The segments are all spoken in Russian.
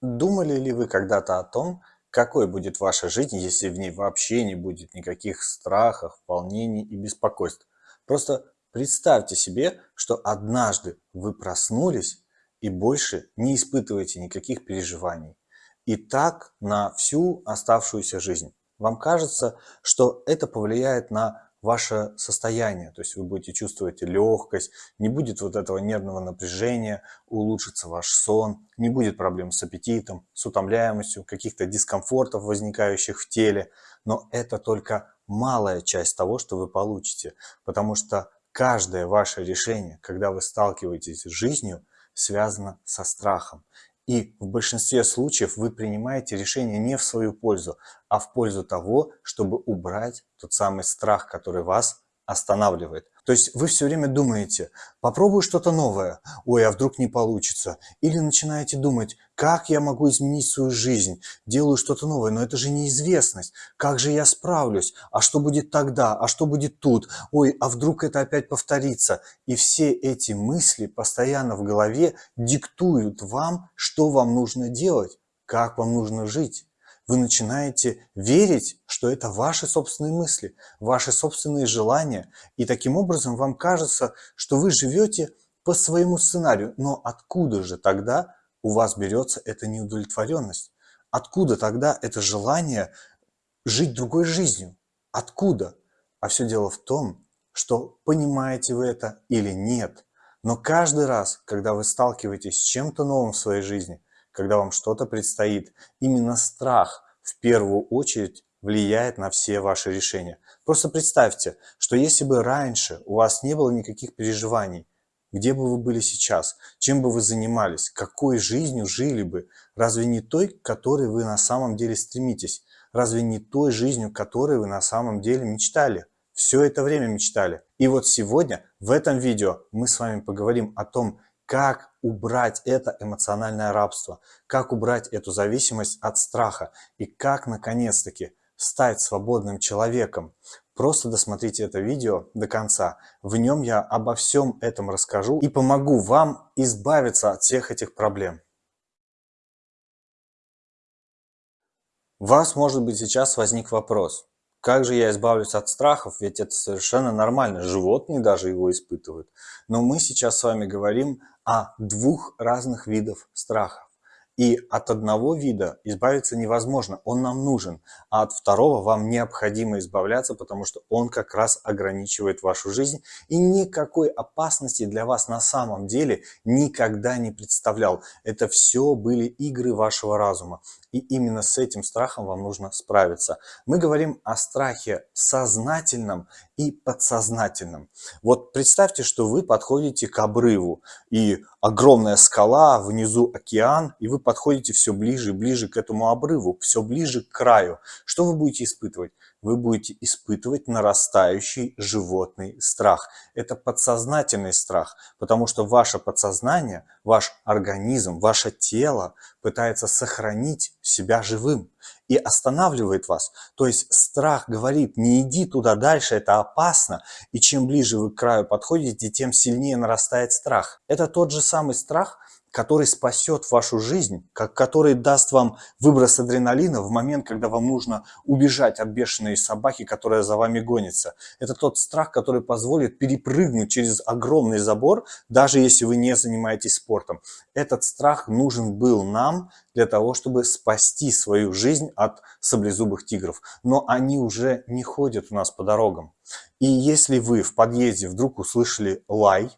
Думали ли вы когда-то о том, какой будет ваша жизнь, если в ней вообще не будет никаких страхов, волнений и беспокойств? Просто представьте себе, что однажды вы проснулись и больше не испытываете никаких переживаний. И так на всю оставшуюся жизнь. Вам кажется, что это повлияет на ваше состояние, то есть вы будете чувствовать легкость, не будет вот этого нервного напряжения, улучшится ваш сон, не будет проблем с аппетитом, с утомляемостью, каких-то дискомфортов, возникающих в теле. Но это только малая часть того, что вы получите, потому что каждое ваше решение, когда вы сталкиваетесь с жизнью, связано со страхом. И в большинстве случаев вы принимаете решение не в свою пользу, а в пользу того, чтобы убрать тот самый страх, который вас останавливает. То есть вы все время думаете, попробую что-то новое, ой, а вдруг не получится. Или начинаете думать, как я могу изменить свою жизнь, делаю что-то новое, но это же неизвестность. Как же я справлюсь? А что будет тогда? А что будет тут? Ой, а вдруг это опять повторится? И все эти мысли постоянно в голове диктуют вам, что вам нужно делать, как вам нужно жить вы начинаете верить, что это ваши собственные мысли, ваши собственные желания. И таким образом вам кажется, что вы живете по своему сценарию. Но откуда же тогда у вас берется эта неудовлетворенность? Откуда тогда это желание жить другой жизнью? Откуда? А все дело в том, что понимаете вы это или нет. Но каждый раз, когда вы сталкиваетесь с чем-то новым в своей жизни – когда вам что-то предстоит. Именно страх в первую очередь влияет на все ваши решения. Просто представьте, что если бы раньше у вас не было никаких переживаний, где бы вы были сейчас, чем бы вы занимались, какой жизнью жили бы, разве не той, к которой вы на самом деле стремитесь, разве не той жизнью, которой вы на самом деле мечтали, все это время мечтали. И вот сегодня в этом видео мы с вами поговорим о том, как убрать это эмоциональное рабство, как убрать эту зависимость от страха и как наконец-таки стать свободным человеком. Просто досмотрите это видео до конца. В нем я обо всем этом расскажу и помогу вам избавиться от всех этих проблем. У вас, может быть, сейчас возник вопрос. Как же я избавлюсь от страхов? Ведь это совершенно нормально. Животные даже его испытывают. Но мы сейчас с вами говорим о двух разных видах страхов. И от одного вида избавиться невозможно, он нам нужен, а от второго вам необходимо избавляться, потому что он как раз ограничивает вашу жизнь и никакой опасности для вас на самом деле никогда не представлял. Это все были игры вашего разума. И именно с этим страхом вам нужно справиться. Мы говорим о страхе сознательном и подсознательном. Вот представьте, что вы подходите к обрыву, и огромная скала, внизу океан, и вы подходите все ближе и ближе к этому обрыву, все ближе к краю. Что вы будете испытывать? Вы будете испытывать нарастающий животный страх. Это подсознательный страх, потому что ваше подсознание, ваш организм, ваше тело пытается сохранить себя живым и останавливает вас. То есть страх говорит, не иди туда дальше, это опасно. И чем ближе вы к краю подходите, тем сильнее нарастает страх. Это тот же самый страх, который спасет вашу жизнь, который даст вам выброс адреналина в момент, когда вам нужно убежать от бешеной собаки, которая за вами гонится. Это тот страх, который позволит перепрыгнуть через огромный забор, даже если вы не занимаетесь спортом. Этот страх нужен был нам для того, чтобы спасти свою жизнь от саблезубых тигров. Но они уже не ходят у нас по дорогам. И если вы в подъезде вдруг услышали лай,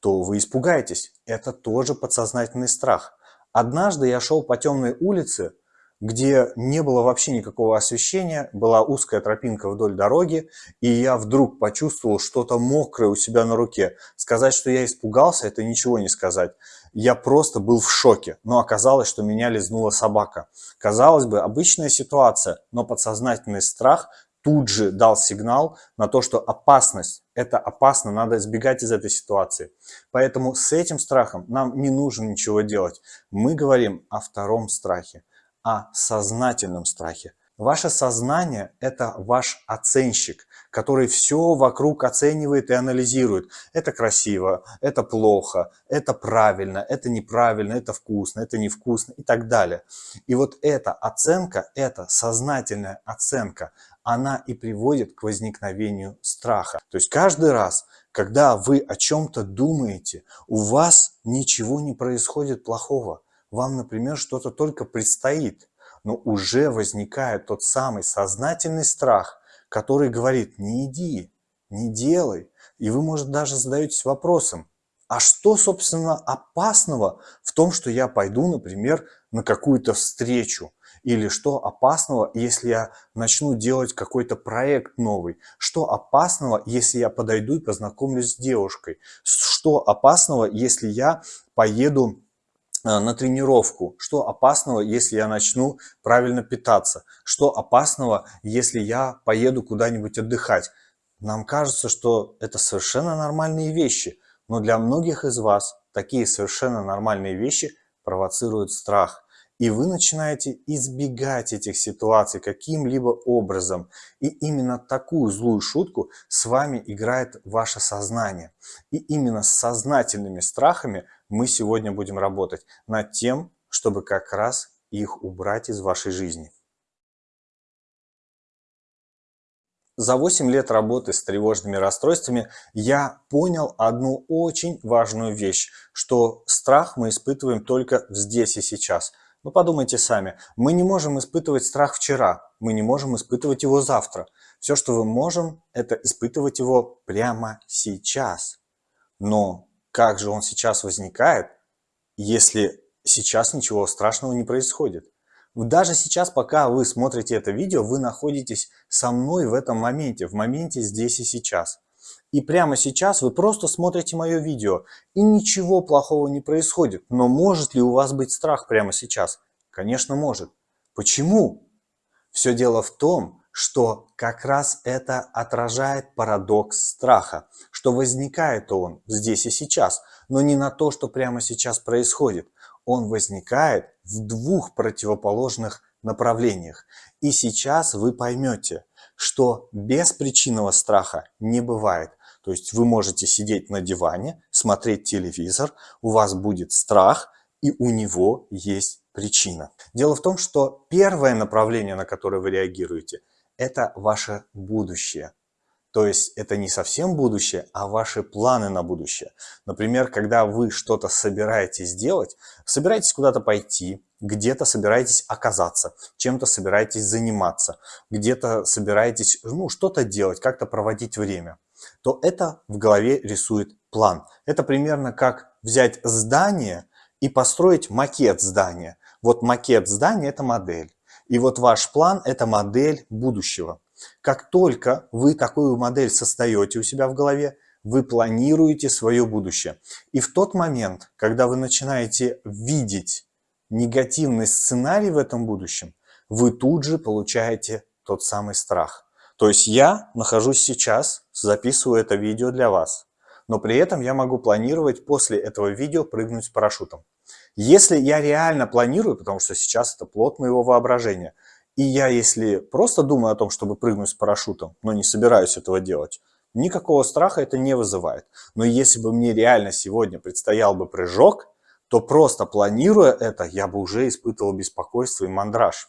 то вы испугаетесь. Это тоже подсознательный страх. Однажды я шел по темной улице, где не было вообще никакого освещения, была узкая тропинка вдоль дороги, и я вдруг почувствовал что-то мокрое у себя на руке. Сказать, что я испугался, это ничего не сказать. Я просто был в шоке, но оказалось, что меня лизнула собака. Казалось бы, обычная ситуация, но подсознательный страх тут же дал сигнал на то, что опасность, это опасно, надо избегать из этой ситуации. Поэтому с этим страхом нам не нужно ничего делать. Мы говорим о втором страхе, о сознательном страхе. Ваше сознание – это ваш оценщик, который все вокруг оценивает и анализирует. Это красиво, это плохо, это правильно, это неправильно, это вкусно, это невкусно и так далее. И вот эта оценка, эта сознательная оценка, она и приводит к возникновению страха. То есть каждый раз, когда вы о чем-то думаете, у вас ничего не происходит плохого. Вам, например, что-то только предстоит но уже возникает тот самый сознательный страх, который говорит «не иди, не делай». И вы, может, даже задаетесь вопросом, а что, собственно, опасного в том, что я пойду, например, на какую-то встречу? Или что опасного, если я начну делать какой-то проект новый? Что опасного, если я подойду и познакомлюсь с девушкой? Что опасного, если я поеду Э, на тренировку, что опасного, если я начну правильно питаться, что опасного, если я поеду куда-нибудь отдыхать. Нам кажется, что это совершенно нормальные вещи, но для многих из вас такие совершенно нормальные вещи провоцируют страх. И вы начинаете избегать этих ситуаций каким-либо образом. И именно такую злую шутку с вами играет ваше сознание. И именно с сознательными страхами мы сегодня будем работать над тем, чтобы как раз их убрать из вашей жизни. За 8 лет работы с тревожными расстройствами я понял одну очень важную вещь, что страх мы испытываем только здесь и сейчас – ну подумайте сами, мы не можем испытывать страх вчера, мы не можем испытывать его завтра. Все, что мы можем, это испытывать его прямо сейчас. Но как же он сейчас возникает, если сейчас ничего страшного не происходит? Даже сейчас, пока вы смотрите это видео, вы находитесь со мной в этом моменте, в моменте здесь и сейчас. И прямо сейчас вы просто смотрите мое видео, и ничего плохого не происходит. Но может ли у вас быть страх прямо сейчас? Конечно, может. Почему? Все дело в том, что как раз это отражает парадокс страха, что возникает он здесь и сейчас, но не на то, что прямо сейчас происходит. Он возникает в двух противоположных направлениях. И сейчас вы поймете, что беспричинного страха не бывает. То есть вы можете сидеть на диване, смотреть телевизор, у вас будет страх, и у него есть причина. Дело в том, что первое направление, на которое вы реагируете, это ваше будущее. То есть это не совсем будущее, а ваши планы на будущее. Например, когда вы что-то собираетесь делать, собираетесь куда-то пойти, где-то собираетесь оказаться, чем-то собираетесь заниматься, где-то собираетесь ну, что-то делать, как-то проводить время, то это в голове рисует план. Это примерно как взять здание и построить макет здания. Вот макет здания – это модель. И вот ваш план – это модель будущего. Как только вы такую модель создаете у себя в голове, вы планируете свое будущее. И в тот момент, когда вы начинаете видеть негативный сценарий в этом будущем, вы тут же получаете тот самый страх. То есть я нахожусь сейчас, записываю это видео для вас, но при этом я могу планировать после этого видео прыгнуть с парашютом. Если я реально планирую, потому что сейчас это плод моего воображения, и я, если просто думаю о том, чтобы прыгнуть с парашютом, но не собираюсь этого делать, никакого страха это не вызывает. Но если бы мне реально сегодня предстоял бы прыжок, то просто планируя это, я бы уже испытывал беспокойство и мандраж.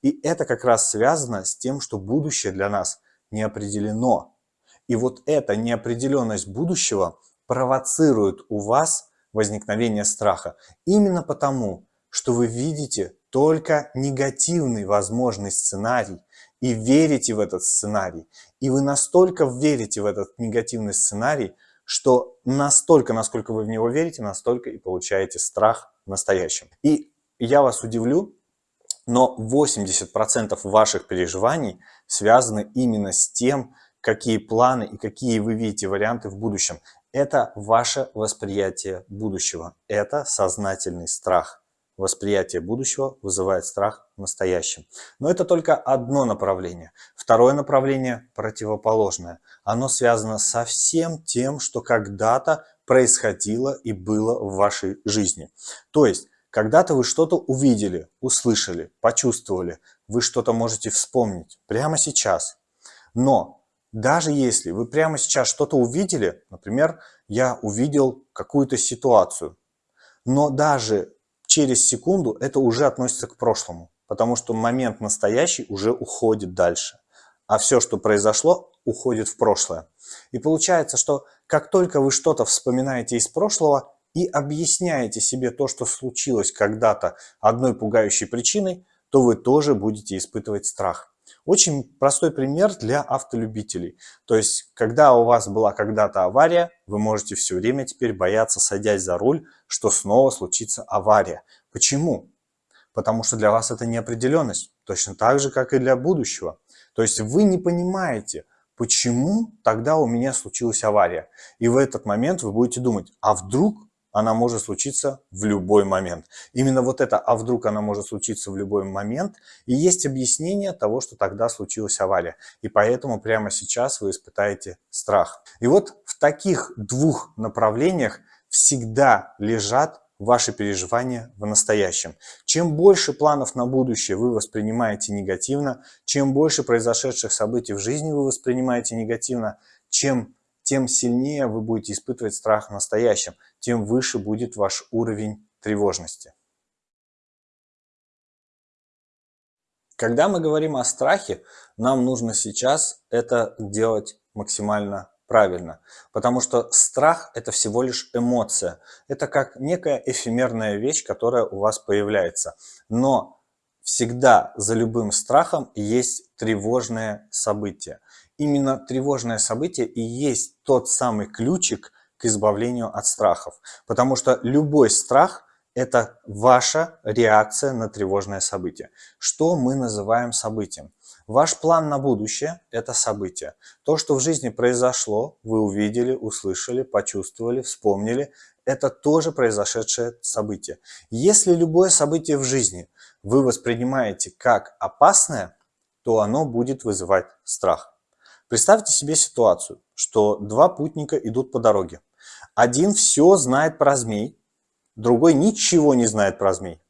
И это как раз связано с тем, что будущее для нас не определено. И вот эта неопределенность будущего провоцирует у вас возникновение страха. Именно потому, что вы видите только негативный возможный сценарий и верите в этот сценарий. И вы настолько верите в этот негативный сценарий, что настолько, насколько вы в него верите, настолько и получаете страх настоящим. И я вас удивлю, но 80% ваших переживаний связаны именно с тем, какие планы и какие вы видите варианты в будущем. Это ваше восприятие будущего, это сознательный страх. Восприятие будущего вызывает страх в настоящем. Но это только одно направление. Второе направление противоположное. Оно связано со всем тем, что когда-то происходило и было в вашей жизни. То есть, Когда-то вы что-то увидели, услышали, почувствовали, вы что-то можете вспомнить прямо сейчас. Но даже если вы прямо сейчас что-то увидели, например, я увидел какую-то ситуацию, но даже через секунду это уже относится к прошлому, потому что момент настоящий уже уходит дальше, а все, что произошло, уходит в прошлое. И получается, что как только вы что-то вспоминаете из прошлого и объясняете себе то, что случилось когда-то одной пугающей причиной, то вы тоже будете испытывать страх. Очень простой пример для автолюбителей. То есть, когда у вас была когда-то авария, вы можете все время теперь бояться, садясь за руль, что снова случится авария. Почему? Потому что для вас это неопределенность, точно так же, как и для будущего. То есть вы не понимаете, почему тогда у меня случилась авария. И в этот момент вы будете думать, а вдруг она может случиться в любой момент. Именно вот это «а вдруг она может случиться в любой момент» и есть объяснение того, что тогда случилась авария. И поэтому прямо сейчас вы испытаете страх. И вот в таких двух направлениях всегда лежат ваши переживания в настоящем. Чем больше планов на будущее вы воспринимаете негативно, чем больше произошедших событий в жизни вы воспринимаете негативно, чем тем сильнее вы будете испытывать страх в настоящем, тем выше будет ваш уровень тревожности. Когда мы говорим о страхе, нам нужно сейчас это делать максимально правильно, потому что страх – это всего лишь эмоция. Это как некая эфемерная вещь, которая у вас появляется. Но всегда за любым страхом есть тревожное событие именно тревожное событие и есть тот самый ключик к избавлению от страхов. Потому что любой страх – это ваша реакция на тревожное событие. Что мы называем событием? Ваш план на будущее – это событие. То, что в жизни произошло, вы увидели, услышали, почувствовали, вспомнили – это тоже произошедшее событие. Если любое событие в жизни вы воспринимаете как опасное, то оно будет вызывать страх. Представьте себе ситуацию, что два путника идут по дороге. Один все знает про змей, другой ничего не знает про змей.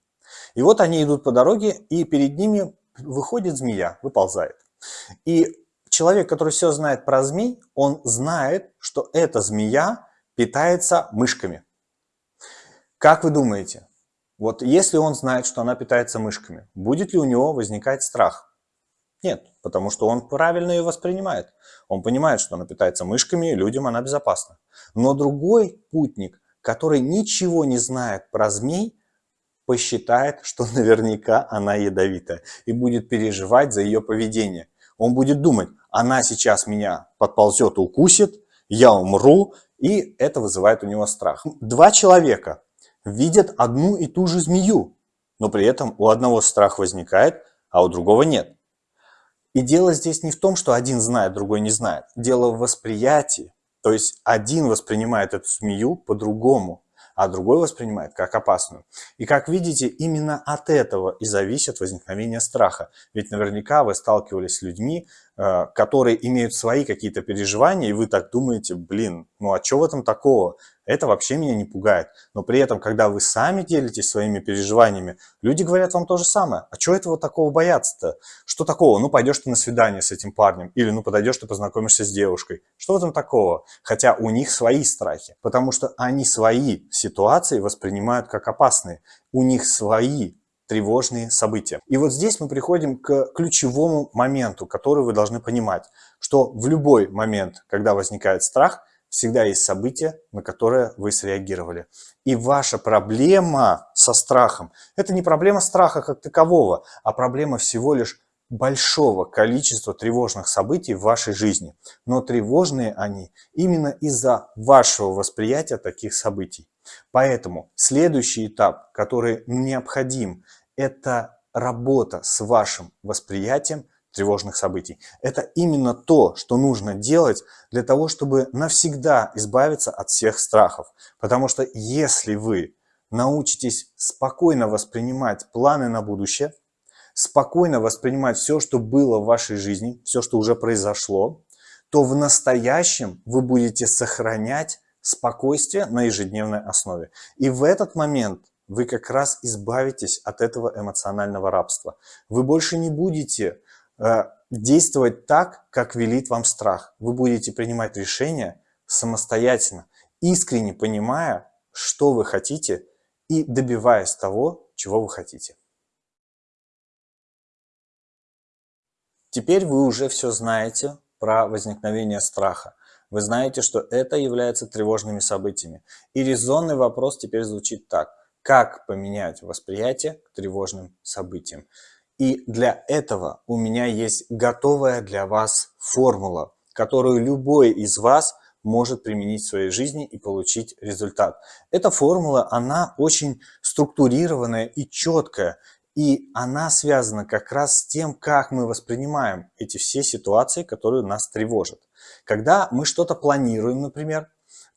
И вот они идут по дороге, и перед ними выходит змея, выползает. И человек, который все знает про змей, он знает, что эта змея питается мышками. Как вы думаете, вот если он знает, что она питается мышками, будет ли у него возникать страх? Нет, потому что он правильно ее воспринимает. Он понимает, что она питается мышками, и людям она безопасна. Но другой путник, который ничего не знает про змей, посчитает, что наверняка она ядовитая и будет переживать за ее поведение. Он будет думать, она сейчас меня подползет укусит, я умру, и это вызывает у него страх. Два человека видят одну и ту же змею, но при этом у одного страх возникает, а у другого нет. И дело здесь не в том, что один знает, другой не знает. Дело в восприятии. То есть один воспринимает эту змею по-другому, а другой воспринимает как опасную. И как видите, именно от этого и зависит возникновение страха. Ведь наверняка вы сталкивались с людьми, которые имеют свои какие-то переживания, и вы так думаете, блин, ну а что в этом такого? Это вообще меня не пугает. Но при этом, когда вы сами делитесь своими переживаниями, люди говорят вам то же самое. А чего этого такого бояться-то? Что такого? Ну, пойдешь ты на свидание с этим парнем. Или, ну, подойдешь ты познакомишься с девушкой. Что в этом такого? Хотя у них свои страхи. Потому что они свои ситуации воспринимают как опасные. У них свои тревожные события. И вот здесь мы приходим к ключевому моменту, который вы должны понимать, что в любой момент, когда возникает страх, всегда есть событие, на которое вы среагировали. И ваша проблема со страхом – это не проблема страха как такового, а проблема всего лишь большого количества тревожных событий в вашей жизни. Но тревожные они именно из-за вашего восприятия таких событий. Поэтому следующий этап, который необходим, это работа с вашим восприятием – тревожных событий. Это именно то, что нужно делать для того, чтобы навсегда избавиться от всех страхов. Потому что если вы научитесь спокойно воспринимать планы на будущее, спокойно воспринимать все, что было в вашей жизни, все, что уже произошло, то в настоящем вы будете сохранять спокойствие на ежедневной основе. И в этот момент вы как раз избавитесь от этого эмоционального рабства. Вы больше не будете э, действовать так, как велит вам страх. Вы будете принимать решения самостоятельно, искренне понимая, что вы хотите и добиваясь того, чего вы хотите. Теперь вы уже все знаете про возникновение страха. Вы знаете, что это является тревожными событиями. И резонный вопрос теперь звучит так. Как поменять восприятие к тревожным событиям? И для этого у меня есть готовая для вас формула, которую любой из вас может применить в своей жизни и получить результат. Эта формула, она очень структурированная и четкая. И она связана как раз с тем, как мы воспринимаем эти все ситуации, которые нас тревожат. Когда мы что-то планируем, например,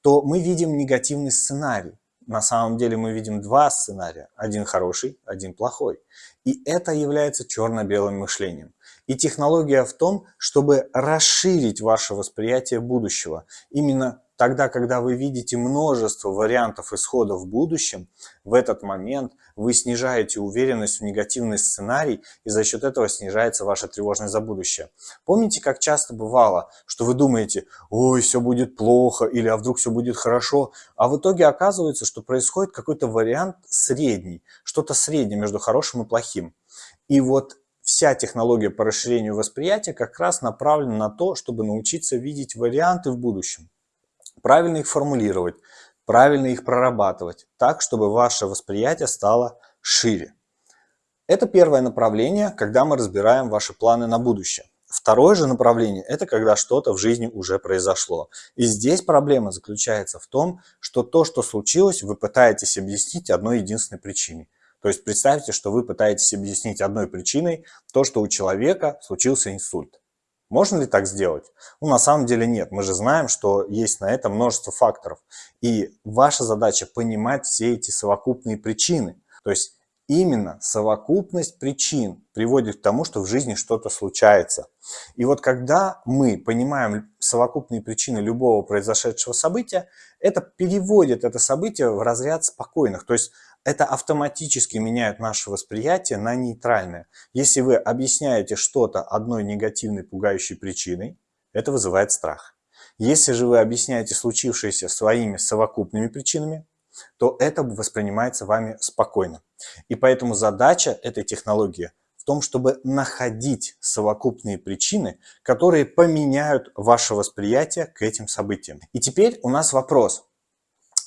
то мы видим негативный сценарий. На самом деле мы видим два сценария. Один хороший, один плохой. И это является черно-белым мышлением. И технология в том, чтобы расширить ваше восприятие будущего. Именно Тогда, когда вы видите множество вариантов исхода в будущем, в этот момент вы снижаете уверенность в негативный сценарий, и за счет этого снижается ваша тревожность за будущее. Помните, как часто бывало, что вы думаете, ой, все будет плохо, или а вдруг все будет хорошо, а в итоге оказывается, что происходит какой-то вариант средний, что-то среднее между хорошим и плохим. И вот вся технология по расширению восприятия как раз направлена на то, чтобы научиться видеть варианты в будущем правильно их формулировать, правильно их прорабатывать, так, чтобы ваше восприятие стало шире. Это первое направление, когда мы разбираем ваши планы на будущее. Второе же направление – это когда что-то в жизни уже произошло. И здесь проблема заключается в том, что то, что случилось, вы пытаетесь объяснить одной единственной причиной. То есть представьте, что вы пытаетесь объяснить одной причиной то, что у человека случился инсульт. Можно ли так сделать? Ну, на самом деле нет. Мы же знаем, что есть на это множество факторов. И ваша задача понимать все эти совокупные причины. То есть именно совокупность причин приводит к тому, что в жизни что-то случается. И вот когда мы понимаем совокупные причины любого произошедшего события, это переводит это событие в разряд спокойных. То есть это автоматически меняет наше восприятие на нейтральное. Если вы объясняете что-то одной негативной пугающей причиной, это вызывает страх. Если же вы объясняете случившееся своими совокупными причинами, то это воспринимается вами спокойно. И поэтому задача этой технологии в том, чтобы находить совокупные причины, которые поменяют ваше восприятие к этим событиям. И теперь у нас вопрос.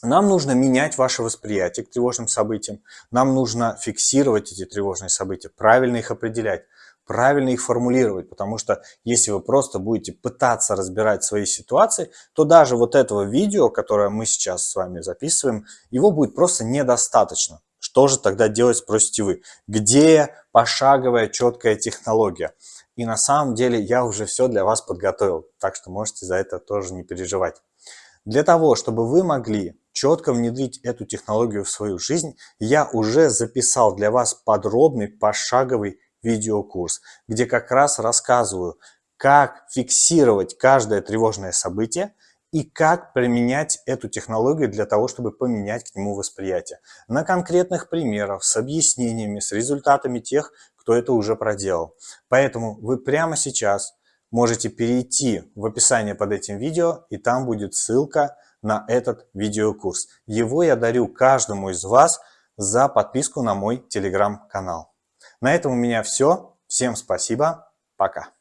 Нам нужно менять ваше восприятие к тревожным событиям. Нам нужно фиксировать эти тревожные события, правильно их определять, правильно их формулировать. Потому что если вы просто будете пытаться разбирать свои ситуации, то даже вот этого видео, которое мы сейчас с вами записываем, его будет просто недостаточно. Что же тогда делать, спросите вы? Где пошаговая четкая технология? И на самом деле я уже все для вас подготовил, так что можете за это тоже не переживать. Для того, чтобы вы могли четко внедрить эту технологию в свою жизнь, я уже записал для вас подробный пошаговый видеокурс, где как раз рассказываю, как фиксировать каждое тревожное событие и как применять эту технологию для того, чтобы поменять к нему восприятие. На конкретных примерах, с объяснениями, с результатами тех, кто это уже проделал. Поэтому вы прямо сейчас можете перейти в описание под этим видео, и там будет ссылка на этот видеокурс. Его я дарю каждому из вас за подписку на мой телеграм-канал. На этом у меня все. Всем спасибо. Пока.